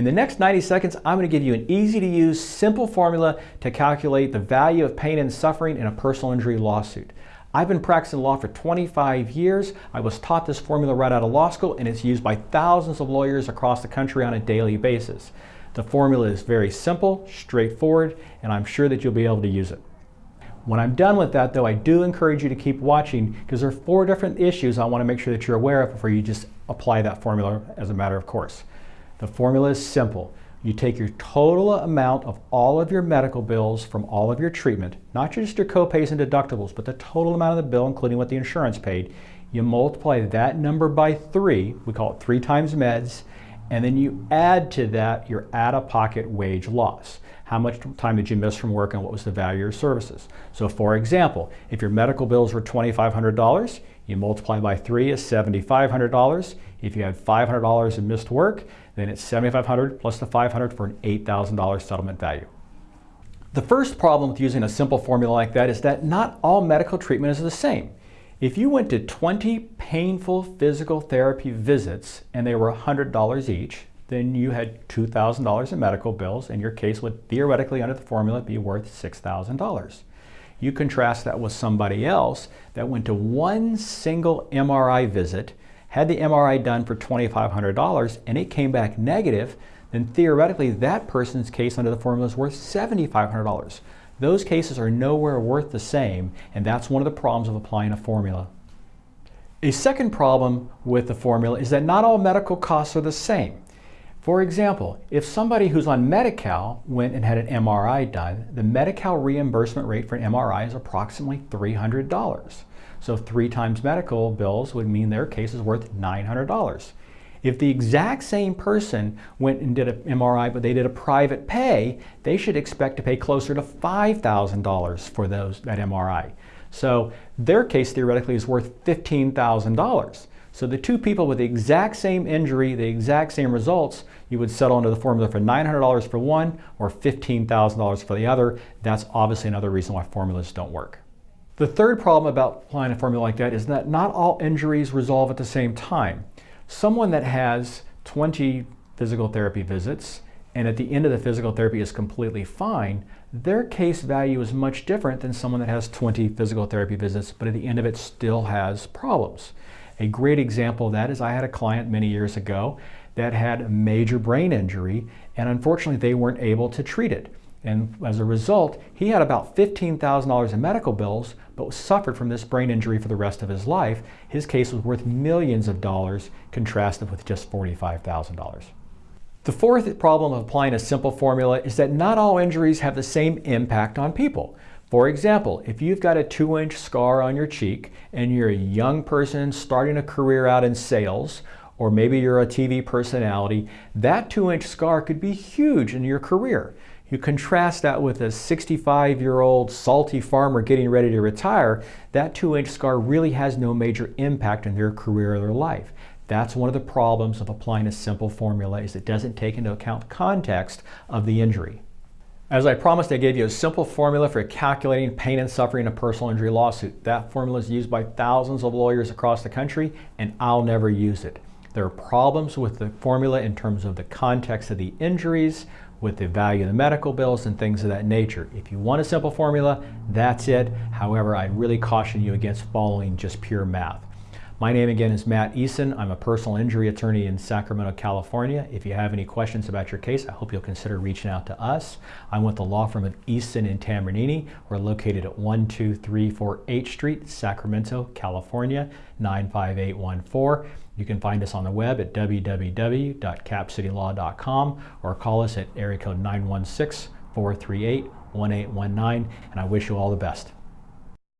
In the next 90 seconds, I'm going to give you an easy to use, simple formula to calculate the value of pain and suffering in a personal injury lawsuit. I've been practicing law for 25 years. I was taught this formula right out of law school and it's used by thousands of lawyers across the country on a daily basis. The formula is very simple, straightforward, and I'm sure that you'll be able to use it. When I'm done with that though, I do encourage you to keep watching because there are four different issues I want to make sure that you're aware of before you just apply that formula as a matter of course. The formula is simple. You take your total amount of all of your medical bills from all of your treatment, not just your copays and deductibles, but the total amount of the bill, including what the insurance paid. You multiply that number by three, we call it three times meds, and then you add to that your out-of-pocket wage loss. How much time did you miss from work and what was the value of your services? So for example, if your medical bills were $2,500, you multiply by three is $7,500. If you had $500 in missed work, then it's 7500 plus the 500 for an $8,000 settlement value. The first problem with using a simple formula like that is that not all medical treatment is the same. If you went to 20 painful physical therapy visits and they were $100 each, then you had $2,000 in medical bills and your case would theoretically under the formula be worth $6,000. You contrast that with somebody else that went to one single MRI visit had the MRI done for $2,500 and it came back negative, then theoretically that person's case under the formula is worth $7,500. Those cases are nowhere worth the same, and that's one of the problems of applying a formula. A second problem with the formula is that not all medical costs are the same. For example, if somebody who's on Medi-Cal went and had an MRI done, the Medi-Cal reimbursement rate for an MRI is approximately $300. So three times medical bills would mean their case is worth $900. If the exact same person went and did an MRI, but they did a private pay, they should expect to pay closer to $5,000 for those, that MRI. So their case theoretically is worth $15,000. So the two people with the exact same injury, the exact same results, you would settle under the formula for $900 for one or $15,000 for the other. That's obviously another reason why formulas don't work. The third problem about applying a formula like that is that not all injuries resolve at the same time. Someone that has 20 physical therapy visits and at the end of the physical therapy is completely fine, their case value is much different than someone that has 20 physical therapy visits but at the end of it still has problems. A great example of that is I had a client many years ago that had a major brain injury and unfortunately they weren't able to treat it. And as a result, he had about $15,000 in medical bills, but suffered from this brain injury for the rest of his life. His case was worth millions of dollars, contrasted with just $45,000. The fourth problem of applying a simple formula is that not all injuries have the same impact on people. For example, if you've got a two inch scar on your cheek and you're a young person starting a career out in sales, or maybe you're a TV personality, that two inch scar could be huge in your career. You contrast that with a 65 year old salty farmer getting ready to retire, that two inch scar really has no major impact on their career or their life. That's one of the problems of applying a simple formula is it doesn't take into account context of the injury. As I promised, I gave you a simple formula for calculating pain and suffering in a personal injury lawsuit. That formula is used by thousands of lawyers across the country, and I'll never use it. There are problems with the formula in terms of the context of the injuries, with the value of the medical bills and things of that nature. If you want a simple formula, that's it. However, I'd really caution you against following just pure math. My name again is Matt Eason. I'm a personal injury attorney in Sacramento, California. If you have any questions about your case, I hope you'll consider reaching out to us. I'm with the law firm of Eason and Tambornini. We're located at 1234 H Street, Sacramento, California, 95814. You can find us on the web at www.capcitylaw.com or call us at area code 916 438 1819. And I wish you all the best.